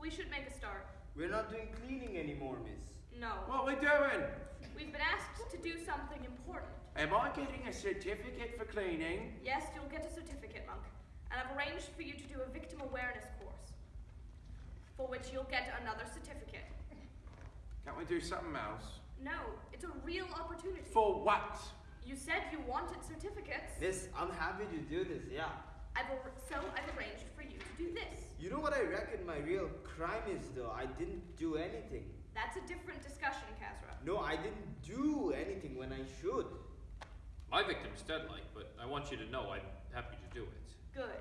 We should make a start. We're not doing cleaning anymore, miss. No. What we doing? We've been asked to do something important. Am I getting a certificate for cleaning? Yes, you'll get a certificate, Monk. And I've arranged for you to do a victim awareness course. For which you'll get another certificate. Can't we do something else? No, it's a real opportunity. For what? You said you wanted certificates. Miss, I'm happy to do this, yeah. I've ar- so I've arranged for you to do this. You know what I reckon my real crime is, though? I didn't do anything. That's a different discussion, Kazra. No, I didn't do anything when I should. My victim's deadlight, but I want you to know I'm happy to do it, Good.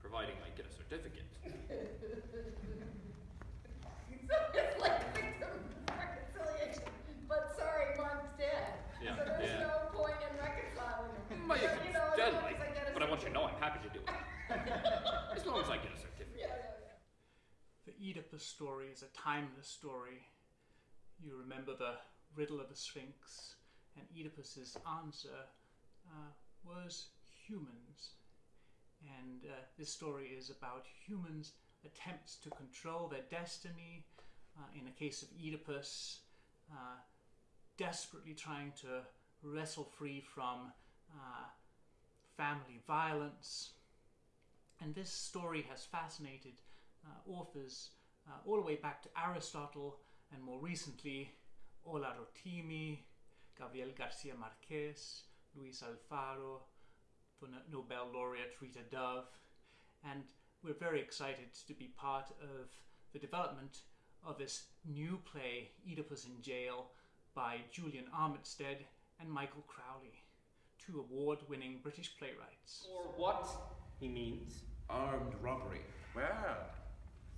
providing I get a certificate. So it's like victim reconciliation, but sorry, Mark's dead. Yeah, So there's yeah. no point in reconciling. My But, certificate. know I'm happy to do it. as long as I get a certificate. Yeah, yeah, yeah. The Oedipus story is a timeless story. You remember the riddle of the Sphinx, and Oedipus's answer uh, was humans. And uh, this story is about humans' attempts to control their destiny. Uh, in the case of Oedipus, uh, desperately trying to wrestle free from uh, family violence. And this story has fascinated uh, authors uh, all the way back to Aristotle and more recently Ola Rotimi, Gabriel Garcia Marquez, Luis Alfaro, the Nobel laureate Rita Dove, and we're very excited to be part of the development of this new play, Oedipus in Jail, by Julian Armitstead and Michael Crowley, two award winning British playwrights. Or what? He means. Armed robbery. Well,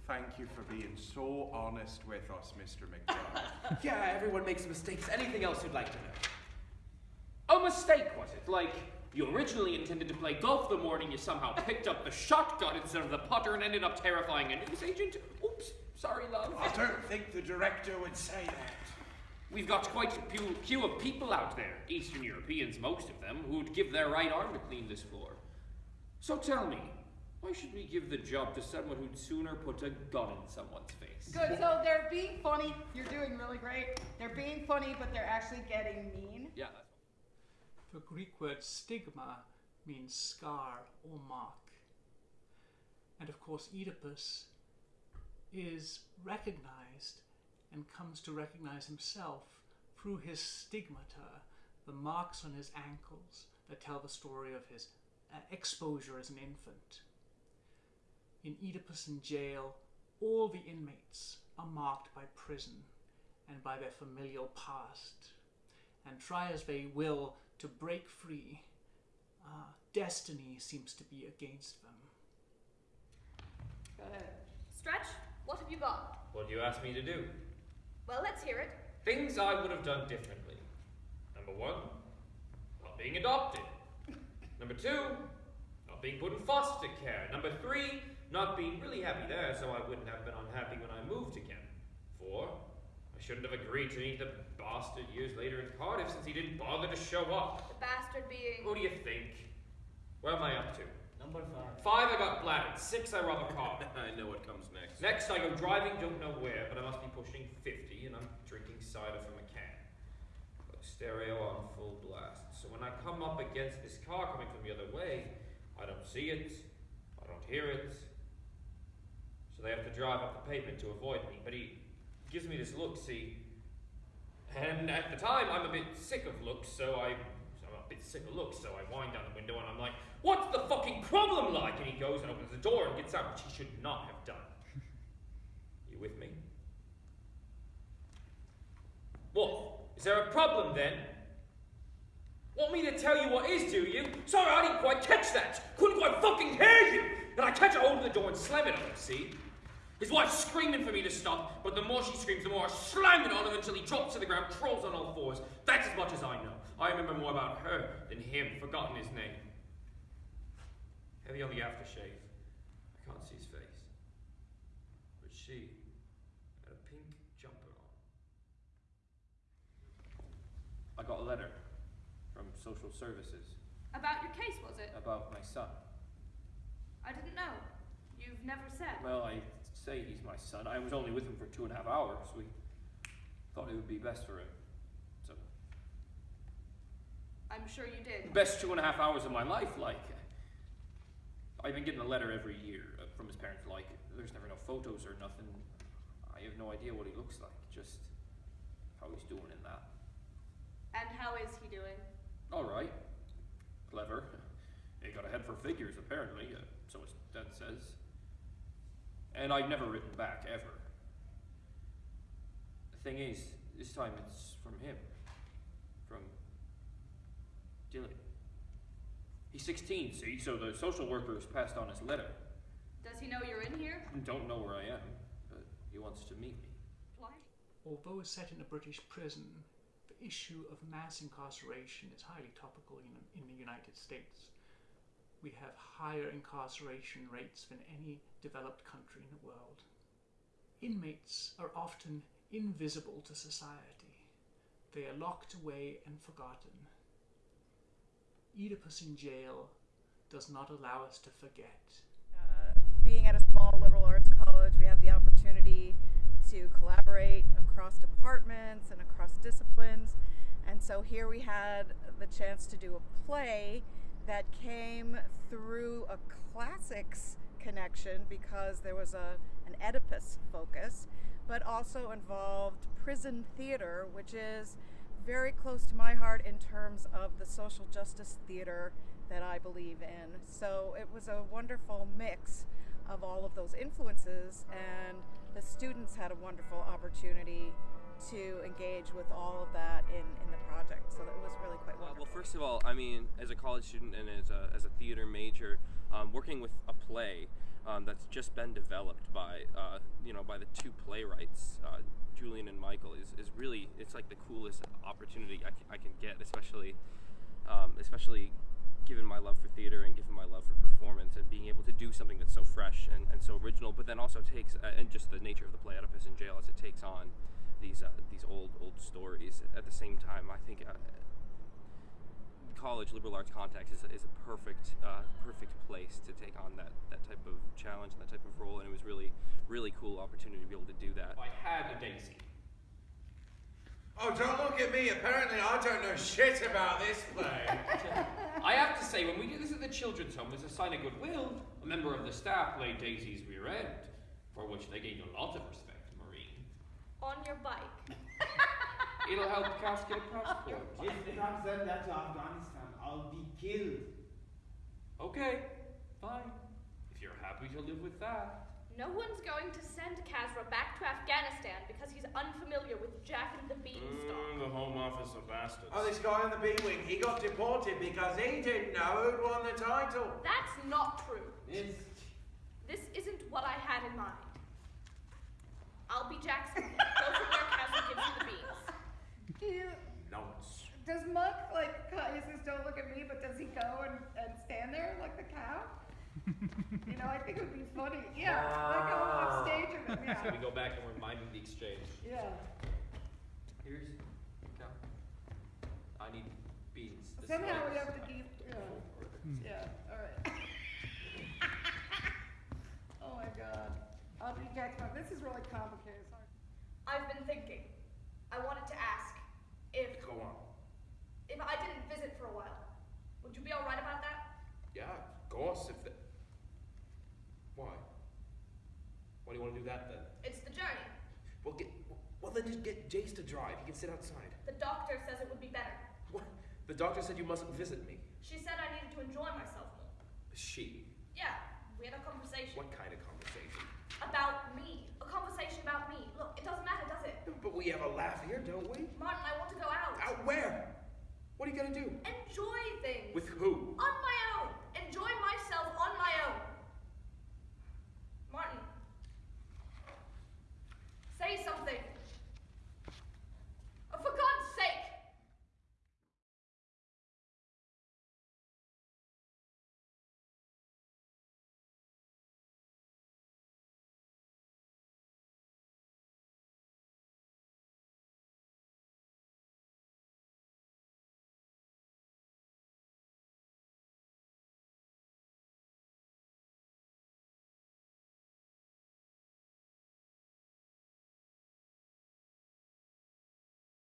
thank you for being so honest with us, Mr. McBride. Yeah, everyone makes mistakes. Anything else you'd like to know? A mistake, was it? Like, you originally intended to play golf the morning you somehow picked up the shotgun instead of the putter and ended up terrifying a news agent? Oops, sorry, love. I don't think the director would say that. We've got quite a few, queue of people out there, Eastern Europeans, most of them, who'd give their right arm to clean this floor. So tell me, why should we give the job to someone who'd sooner put a gun in someone's face? Good, so they're being funny. You're doing really great. They're being funny, but they're actually getting mean. Yeah, The Greek word stigma means scar or mark. And of course, Oedipus is recognized and comes to recognize himself through his stigmata, the marks on his ankles that tell the story of his uh, exposure as an infant. In Oedipus in jail, all the inmates are marked by prison and by their familial past and try as they will to break free, uh, destiny seems to be against them. Go ahead. Stretch, what have you got? What do you ask me to do? Well, let's hear it. Things I would have done differently. Number one, not being adopted. Number two, not being put in foster care. Number three, not being really happy there, so I wouldn't have been unhappy when I moved again. Four, I shouldn't have agreed to meet the bastard years later in Cardiff since he didn't bother to show up. The bastard being. Who do you think? Where am I up to? Number five. Five, I got bladdered. Six, I rob a car. I know what comes next. Next, I go driving, don't know where, but I must be pushing 50, and I'm drinking cider from a can. Got stereo on full blast. So when I come up against this car coming from the other way, I don't see it, I don't hear it. So they have to drive up the pavement to avoid me. But he gives me this look, see. And at the time, I'm a bit sick of looks, so I. bit sick of looks, so I wind down the window and I'm like, What's the fucking problem like? And he goes and opens the door and gets out, which he should not have done. You with me? What? Is there a problem then? Want me to tell you what is, do you? Sorry, I didn't quite catch that. Couldn't quite fucking hear you. And I catch a hold of the door and slam it on him, see? His wife's screaming for me to stop, but the more she screams, the more I slam it on him until he drops to the ground, crawls on all fours. That's as much as I know. I remember more about her than him, forgotten his name. Heavy on the aftershave. I can't see his face. But she had a pink jumper on. I got a letter from social services About your case, was it? about my son. I didn't know. You've never said. Well, I say he's my son. I was only with him for two and a half hours. We thought it would be best for him. I'm sure you did. best two and a half hours of my life, like. I've been getting a letter every year uh, from his parents, like, there's never no photos or nothing. I have no idea what he looks like, just how he's doing in that. And how is he doing? Alright. Clever. He got a head for figures, apparently, uh, so his dad says. And I've never written back, ever. The thing is, this time it's from him. From Dylan. He's 16, see, so the social worker has passed on his letter. Does he know you're in here? Don't know where I am, but he wants to meet me. Why? Although set in a British prison, the issue of mass incarceration is highly topical in, in the United States. We have higher incarceration rates than any developed country in the world. Inmates are often invisible to society. They are locked away and forgotten. Oedipus in jail does not allow us to forget. Uh, being at a small liberal arts college, we have the opportunity to collaborate across departments and across disciplines. And so here we had the chance to do a play that came through a classics connection because there was a, an Oedipus focus, but also involved prison theater, which is very close to my heart in terms of the social justice theater that I believe in. So it was a wonderful mix of all of those influences, and the students had a wonderful opportunity to engage with all of that in, in the project. So it was really quite Well, wonderful. well, first of all, I mean, as a college student and as a, as a theater working with a play um, that's just been developed by, uh, you know, by the two playwrights, uh, Julian and Michael, is, is really, it's like the coolest opportunity I can, can get, especially, um, especially given my love for theater and given my love for performance and being able to do something that's so fresh and, and so original, but then also takes, uh, and just the nature of the play Oedipus in Jail as it takes on these, uh, these old, old stories. At the same time, I think, uh, college liberal arts context is, is a perfect uh, perfect place to take on that that type of challenge and that type of role and it was really really cool opportunity to be able to do that I had a Daisy. Oh, don't look at me. Apparently, I don't know shit about this play. I have to say, when we did this at the children's home as a sign of goodwill, a member of the staff laid Daisy's rear end, for which they gained a lot of respect, Marine. On your bike. It'll help Cass get a passport. If they not send that to Afghanistan, I'll be killed. Okay, fine. If you're happy to live with that. No one's going to send Kazra back to Afghanistan because he's unfamiliar with Jack and the Beanstalk. Mm, the home office of bastards Oh, this guy in the B wing, he got deported because he didn't know who'd won the title. That's not true. It's This isn't what I had in mind. I'll be Jackson. Go from where Kazra gives you the beans. He- Nonce. does Muck, like, he says, don't look at me, but does he go and, and stand there like the cow? you know, I think it would be funny. Yeah, like go off stage with him, So we yeah. go back and remind him the exchange. Yeah. Here's. Cal. I need beans. This Somehow we have to keep, yeah, hmm. yeah, all right. oh my God. I'll be Jackson. This is really complicated. Sorry. I've been thinking. I wanted to ask if Go on. if I didn't visit for a while, would you be all right about that? yeah of course if the why why do you want to do that then It's the journey. well get well then just get Jace to drive he can sit outside The doctor says it would be better. what the doctor said you mustn't visit me She said I needed to enjoy myself more. she Yeah, we had a conversation what kind of conversation about me. A conversation about me. Look, it doesn't matter, does it? but we have a laugh here don't we Martin, I want to go out. out where what are you gonna do And